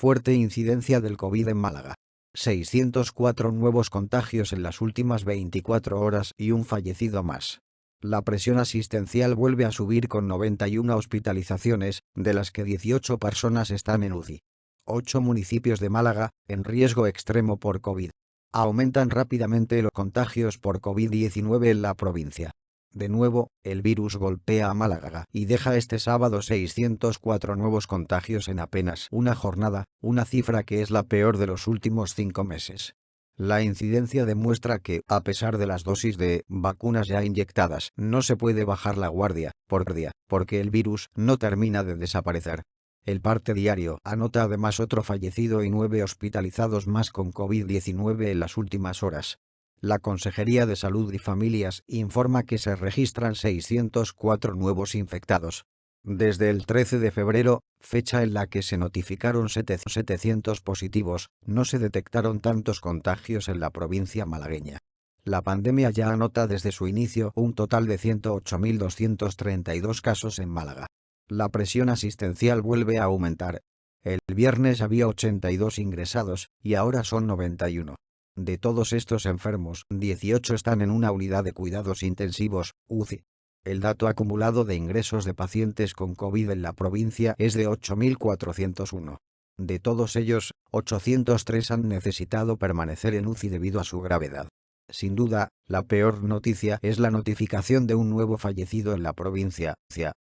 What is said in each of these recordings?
Fuerte incidencia del COVID en Málaga. 604 nuevos contagios en las últimas 24 horas y un fallecido más. La presión asistencial vuelve a subir con 91 hospitalizaciones, de las que 18 personas están en UCI. 8 municipios de Málaga, en riesgo extremo por COVID. Aumentan rápidamente los contagios por COVID-19 en la provincia. De nuevo, el virus golpea a Málaga y deja este sábado 604 nuevos contagios en apenas una jornada, una cifra que es la peor de los últimos cinco meses. La incidencia demuestra que, a pesar de las dosis de vacunas ya inyectadas, no se puede bajar la guardia, por día, porque el virus no termina de desaparecer. El parte diario anota además otro fallecido y nueve hospitalizados más con COVID-19 en las últimas horas. La Consejería de Salud y Familias informa que se registran 604 nuevos infectados. Desde el 13 de febrero, fecha en la que se notificaron 700 positivos, no se detectaron tantos contagios en la provincia malagueña. La pandemia ya anota desde su inicio un total de 108.232 casos en Málaga. La presión asistencial vuelve a aumentar. El viernes había 82 ingresados, y ahora son 91. De todos estos enfermos, 18 están en una unidad de cuidados intensivos, UCI. El dato acumulado de ingresos de pacientes con COVID en la provincia es de 8.401. De todos ellos, 803 han necesitado permanecer en UCI debido a su gravedad. Sin duda, la peor noticia es la notificación de un nuevo fallecido en la provincia,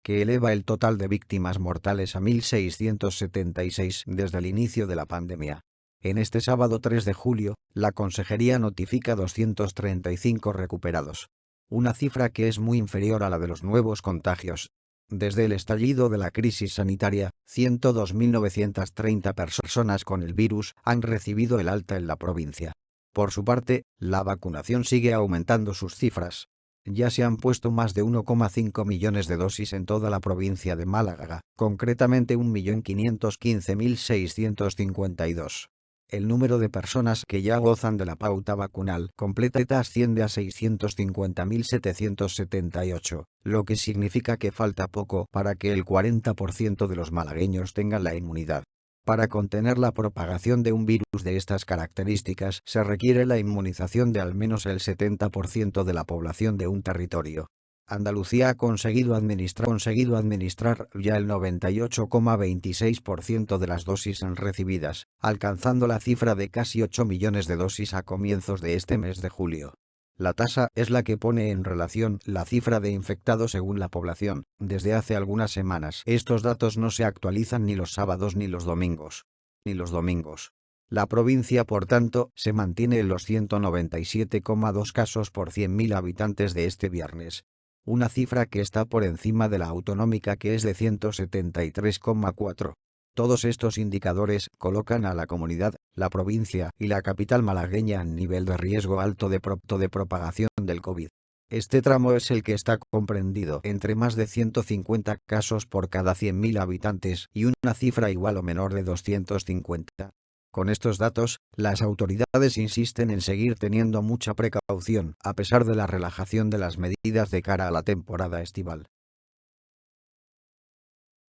que eleva el total de víctimas mortales a 1.676 desde el inicio de la pandemia. En este sábado 3 de julio, la Consejería notifica 235 recuperados. Una cifra que es muy inferior a la de los nuevos contagios. Desde el estallido de la crisis sanitaria, 102.930 personas con el virus han recibido el alta en la provincia. Por su parte, la vacunación sigue aumentando sus cifras. Ya se han puesto más de 1,5 millones de dosis en toda la provincia de Málaga, concretamente 1.515.652. El número de personas que ya gozan de la pauta vacunal completa asciende a 650.778, lo que significa que falta poco para que el 40% de los malagueños tengan la inmunidad. Para contener la propagación de un virus de estas características se requiere la inmunización de al menos el 70% de la población de un territorio. Andalucía ha conseguido administrar, ya el 98,26% de las dosis recibidas, alcanzando la cifra de casi 8 millones de dosis a comienzos de este mes de julio. La tasa es la que pone en relación la cifra de infectados según la población. Desde hace algunas semanas estos datos no se actualizan ni los sábados ni los domingos. Ni los domingos. La provincia por tanto se mantiene en los 197,2 casos por 100.000 habitantes de este viernes, una cifra que está por encima de la autonómica que es de 173,4. Todos estos indicadores colocan a la comunidad, la provincia y la capital malagueña en nivel de riesgo alto de, de propagación del COVID. Este tramo es el que está comprendido entre más de 150 casos por cada 100.000 habitantes y una cifra igual o menor de 250. Con estos datos, las autoridades insisten en seguir teniendo mucha precaución, a pesar de la relajación de las medidas de cara a la temporada estival.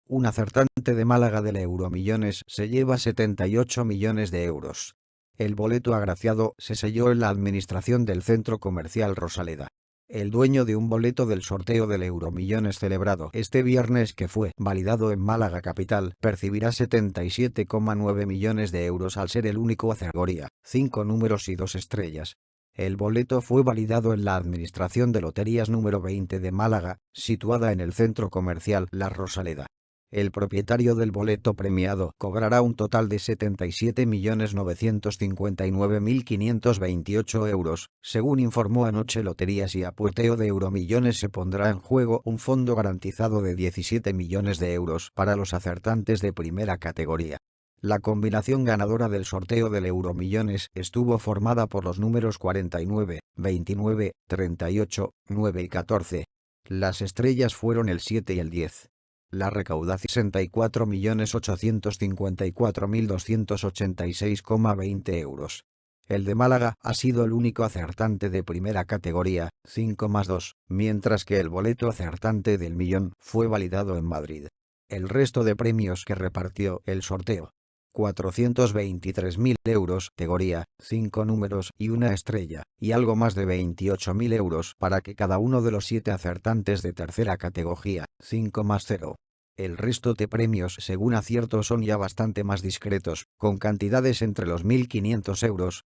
Un acertante de Málaga del Euromillones se lleva 78 millones de euros. El boleto agraciado se selló en la administración del centro comercial Rosaleda el dueño de un boleto del sorteo del Euromillones celebrado este viernes que fue validado en Málaga capital, percibirá 77,9 millones de euros al ser el único categoría, cinco números y dos estrellas. El boleto fue validado en la Administración de Loterías número 20 de Málaga, situada en el centro comercial La Rosaleda el propietario del boleto premiado cobrará un total de 77.959.528 euros, según informó anoche Loterías y Apuesteo de Euromillones se pondrá en juego un fondo garantizado de 17 millones de euros para los acertantes de primera categoría. La combinación ganadora del sorteo del Euromillones estuvo formada por los números 49, 29, 38, 9 y 14. Las estrellas fueron el 7 y el 10. La recaudación 64.854.286,20 euros. El de Málaga ha sido el único acertante de primera categoría, 5 más 2, mientras que el boleto acertante del millón fue validado en Madrid. El resto de premios que repartió el sorteo 423.000 euros, categoría, 5 números y una estrella, y algo más de 28.000 euros para que cada uno de los 7 acertantes de tercera categoría, 5 más 0. El resto de premios según acierto son ya bastante más discretos, con cantidades entre los 1.500 euros.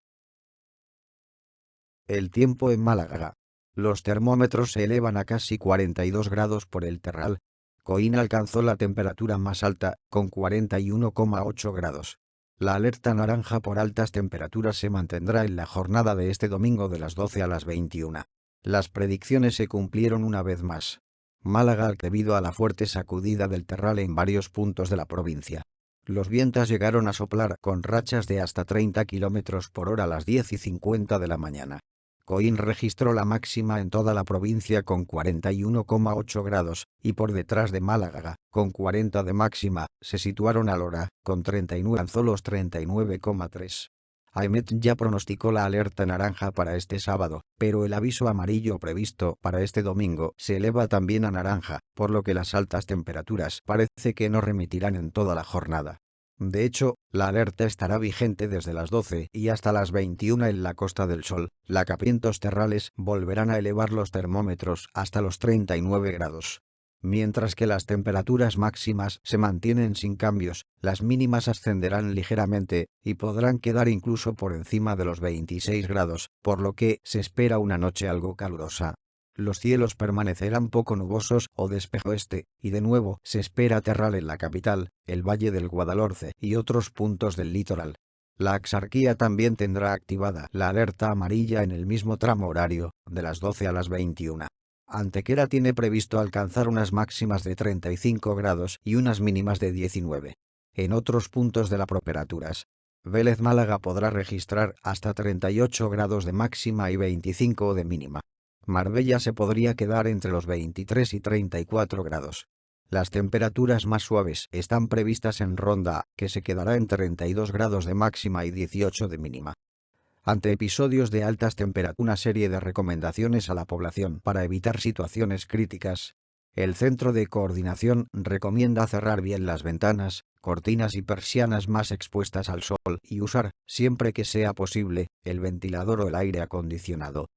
El tiempo en Málaga. Los termómetros se elevan a casi 42 grados por el terral, Coín alcanzó la temperatura más alta, con 41,8 grados. La alerta naranja por altas temperaturas se mantendrá en la jornada de este domingo de las 12 a las 21. Las predicciones se cumplieron una vez más. Málaga debido a la fuerte sacudida del terral en varios puntos de la provincia. Los vientos llegaron a soplar con rachas de hasta 30 km por hora a las 10 y 50 de la mañana. Coín registró la máxima en toda la provincia con 41,8 grados, y por detrás de Málaga, con 40 de máxima, se situaron Alora, con 39 Anzolos 39,3. Aimet ya pronosticó la alerta naranja para este sábado, pero el aviso amarillo previsto para este domingo se eleva también a naranja, por lo que las altas temperaturas parece que no remitirán en toda la jornada. De hecho, la alerta estará vigente desde las 12 y hasta las 21 en la Costa del Sol. La capientos terrales volverán a elevar los termómetros hasta los 39 grados. Mientras que las temperaturas máximas se mantienen sin cambios, las mínimas ascenderán ligeramente y podrán quedar incluso por encima de los 26 grados, por lo que se espera una noche algo calurosa los cielos permanecerán poco nubosos o despejo este, y de nuevo se espera terral en la capital, el Valle del Guadalhorce y otros puntos del litoral. La Axarquía también tendrá activada la alerta amarilla en el mismo tramo horario, de las 12 a las 21. Antequera tiene previsto alcanzar unas máximas de 35 grados y unas mínimas de 19. En otros puntos de la properaturas, Vélez Málaga podrá registrar hasta 38 grados de máxima y 25 de mínima. Marbella se podría quedar entre los 23 y 34 grados. Las temperaturas más suaves están previstas en Ronda, que se quedará en 32 grados de máxima y 18 de mínima. Ante episodios de altas temperaturas, una serie de recomendaciones a la población para evitar situaciones críticas. El Centro de Coordinación recomienda cerrar bien las ventanas, cortinas y persianas más expuestas al sol y usar, siempre que sea posible, el ventilador o el aire acondicionado.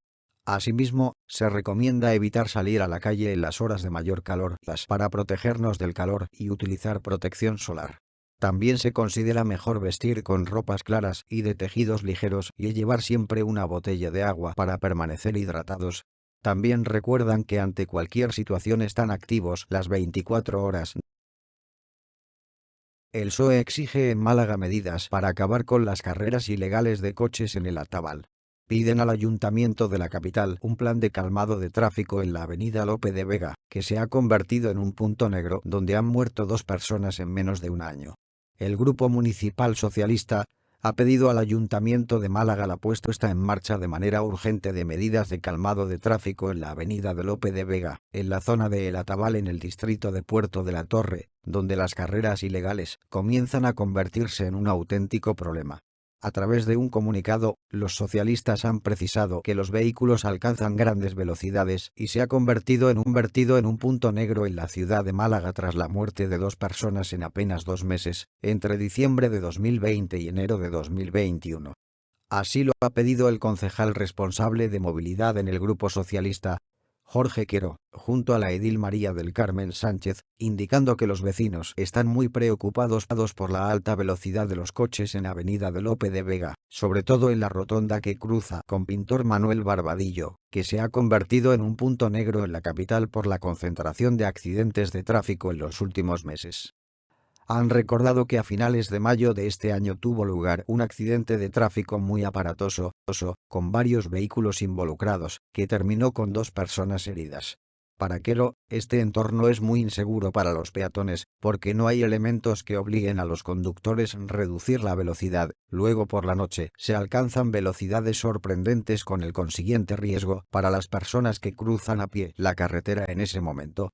Asimismo, se recomienda evitar salir a la calle en las horas de mayor calor para protegernos del calor y utilizar protección solar. También se considera mejor vestir con ropas claras y de tejidos ligeros y llevar siempre una botella de agua para permanecer hidratados. También recuerdan que ante cualquier situación están activos las 24 horas. El PSOE exige en Málaga medidas para acabar con las carreras ilegales de coches en el Atabal piden al ayuntamiento de la capital un plan de calmado de tráfico en la avenida Lope de Vega, que se ha convertido en un punto negro donde han muerto dos personas en menos de un año. El Grupo Municipal Socialista ha pedido al Ayuntamiento de Málaga la puesta en marcha de manera urgente de medidas de calmado de tráfico en la avenida de Lope de Vega, en la zona de El Atabal en el distrito de Puerto de la Torre, donde las carreras ilegales comienzan a convertirse en un auténtico problema. A través de un comunicado, los socialistas han precisado que los vehículos alcanzan grandes velocidades y se ha convertido en un vertido en un punto negro en la ciudad de Málaga tras la muerte de dos personas en apenas dos meses, entre diciembre de 2020 y enero de 2021. Así lo ha pedido el concejal responsable de movilidad en el Grupo Socialista, Jorge Quero, junto a la edil María del Carmen Sánchez, indicando que los vecinos están muy preocupados por la alta velocidad de los coches en Avenida de Lope de Vega, sobre todo en la rotonda que cruza con Pintor Manuel Barbadillo, que se ha convertido en un punto negro en la capital por la concentración de accidentes de tráfico en los últimos meses han recordado que a finales de mayo de este año tuvo lugar un accidente de tráfico muy aparatoso, con varios vehículos involucrados, que terminó con dos personas heridas. Para Quero, este entorno es muy inseguro para los peatones, porque no hay elementos que obliguen a los conductores a reducir la velocidad, luego por la noche se alcanzan velocidades sorprendentes con el consiguiente riesgo para las personas que cruzan a pie la carretera en ese momento,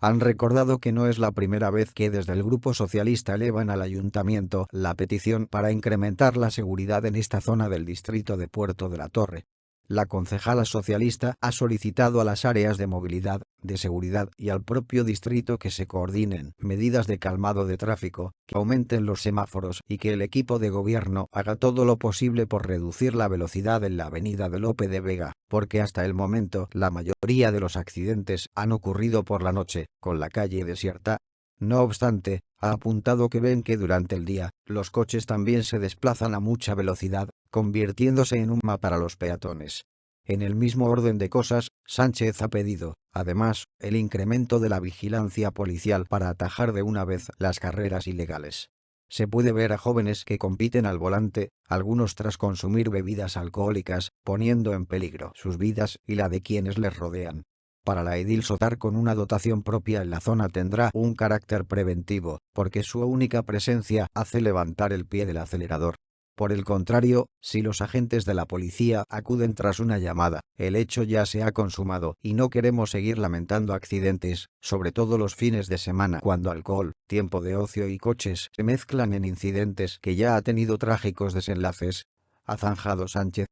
han recordado que no es la primera vez que desde el Grupo Socialista elevan al Ayuntamiento la petición para incrementar la seguridad en esta zona del distrito de Puerto de la Torre. La concejala socialista ha solicitado a las áreas de movilidad de seguridad y al propio distrito que se coordinen medidas de calmado de tráfico, que aumenten los semáforos y que el equipo de gobierno haga todo lo posible por reducir la velocidad en la avenida de Lope de Vega, porque hasta el momento la mayoría de los accidentes han ocurrido por la noche, con la calle desierta. No obstante, ha apuntado que ven que durante el día, los coches también se desplazan a mucha velocidad, convirtiéndose en un mapa para los peatones. En el mismo orden de cosas, Sánchez ha pedido, además, el incremento de la vigilancia policial para atajar de una vez las carreras ilegales. Se puede ver a jóvenes que compiten al volante, algunos tras consumir bebidas alcohólicas, poniendo en peligro sus vidas y la de quienes les rodean. Para la edil Sotar con una dotación propia en la zona tendrá un carácter preventivo, porque su única presencia hace levantar el pie del acelerador, por el contrario, si los agentes de la policía acuden tras una llamada, el hecho ya se ha consumado y no queremos seguir lamentando accidentes, sobre todo los fines de semana cuando alcohol, tiempo de ocio y coches se mezclan en incidentes que ya ha tenido trágicos desenlaces. Ha zanjado Sánchez.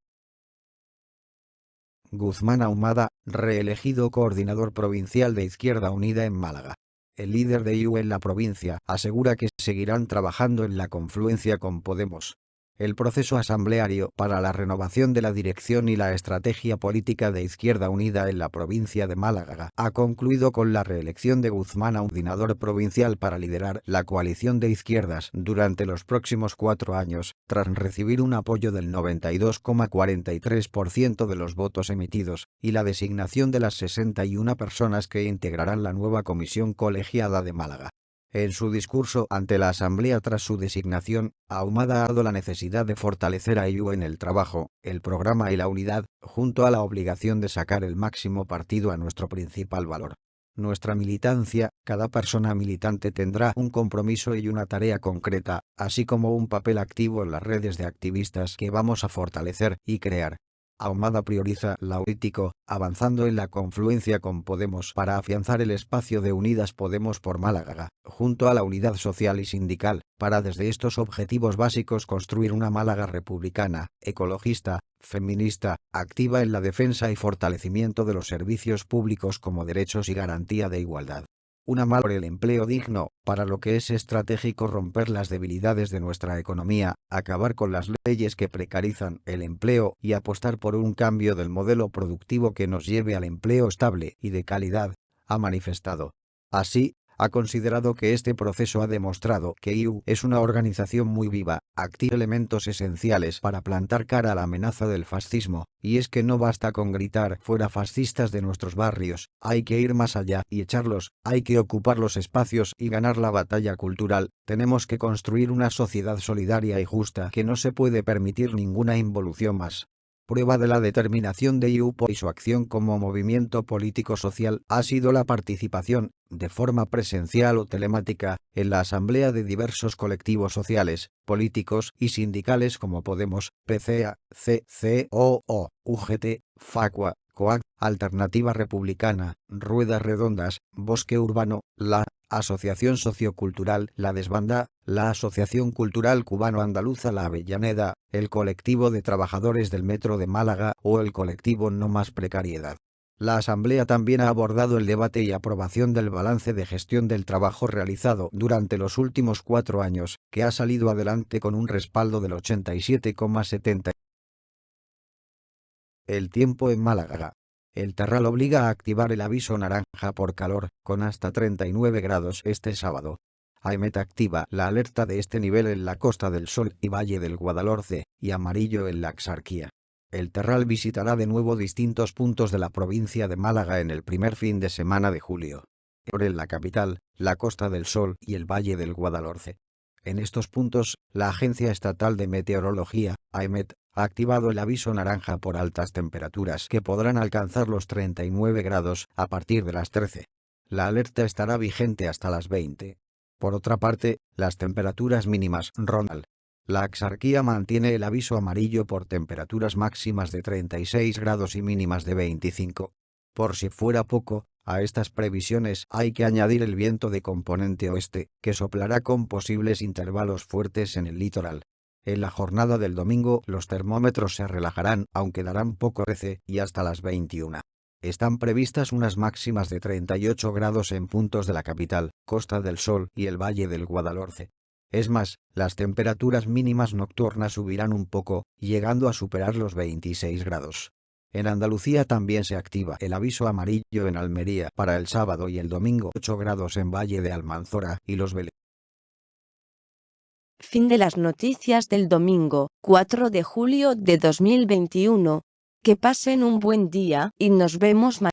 Guzmán Ahumada, reelegido coordinador provincial de Izquierda Unida en Málaga. El líder de IU en la provincia asegura que seguirán trabajando en la confluencia con Podemos, el proceso asambleario para la renovación de la dirección y la estrategia política de Izquierda Unida en la provincia de Málaga ha concluido con la reelección de Guzmán a ordinador provincial para liderar la coalición de izquierdas durante los próximos cuatro años, tras recibir un apoyo del 92,43% de los votos emitidos, y la designación de las 61 personas que integrarán la nueva comisión colegiada de Málaga. En su discurso ante la Asamblea tras su designación, Ahumada ha dado la necesidad de fortalecer a IU en el trabajo, el programa y la unidad, junto a la obligación de sacar el máximo partido a nuestro principal valor. Nuestra militancia, cada persona militante tendrá un compromiso y una tarea concreta, así como un papel activo en las redes de activistas que vamos a fortalecer y crear. Ahumada prioriza la político, avanzando en la confluencia con Podemos para afianzar el espacio de Unidas Podemos por Málaga, junto a la unidad social y sindical, para desde estos objetivos básicos construir una Málaga republicana, ecologista, feminista, activa en la defensa y fortalecimiento de los servicios públicos como derechos y garantía de igualdad una mal por el empleo digno, para lo que es estratégico romper las debilidades de nuestra economía, acabar con las leyes que precarizan el empleo y apostar por un cambio del modelo productivo que nos lleve al empleo estable y de calidad, ha manifestado. Así, ha considerado que este proceso ha demostrado que IU es una organización muy viva, activa elementos esenciales para plantar cara a la amenaza del fascismo, y es que no basta con gritar fuera fascistas de nuestros barrios, hay que ir más allá y echarlos, hay que ocupar los espacios y ganar la batalla cultural, tenemos que construir una sociedad solidaria y justa que no se puede permitir ninguna involución más. Prueba de la determinación de IUPO y su acción como movimiento político-social ha sido la participación, de forma presencial o telemática, en la asamblea de diversos colectivos sociales, políticos y sindicales como Podemos, PCA, CCOO, UGT, FACUA, COAC, Alternativa Republicana, Ruedas Redondas, Bosque Urbano, La Asociación Sociocultural La Desbanda, la Asociación Cultural Cubano-Andaluza La Avellaneda, el Colectivo de Trabajadores del Metro de Málaga o el colectivo No Más Precariedad. La Asamblea también ha abordado el debate y aprobación del balance de gestión del trabajo realizado durante los últimos cuatro años, que ha salido adelante con un respaldo del 87,70. El tiempo en Málaga. El Terral obliga a activar el aviso naranja por calor, con hasta 39 grados este sábado. AEMET activa la alerta de este nivel en la Costa del Sol y Valle del Guadalhorce, y amarillo en la Axarquía. El Terral visitará de nuevo distintos puntos de la provincia de Málaga en el primer fin de semana de julio. Por en la capital, la Costa del Sol y el Valle del Guadalhorce. En estos puntos, la Agencia Estatal de Meteorología, AEMET, ha activado el aviso naranja por altas temperaturas que podrán alcanzar los 39 grados a partir de las 13. La alerta estará vigente hasta las 20. Por otra parte, las temperaturas mínimas rondan. La Axarquía mantiene el aviso amarillo por temperaturas máximas de 36 grados y mínimas de 25. Por si fuera poco, a estas previsiones hay que añadir el viento de componente oeste, que soplará con posibles intervalos fuertes en el litoral. En la jornada del domingo los termómetros se relajarán aunque darán poco rece y hasta las 21. Están previstas unas máximas de 38 grados en puntos de la capital, Costa del Sol y el Valle del Guadalhorce. Es más, las temperaturas mínimas nocturnas subirán un poco, llegando a superar los 26 grados. En Andalucía también se activa el aviso amarillo en Almería para el sábado y el domingo 8 grados en Valle de Almanzora y Los Vélez. Fin de las noticias del domingo, 4 de julio de 2021. Que pasen un buen día y nos vemos mañana.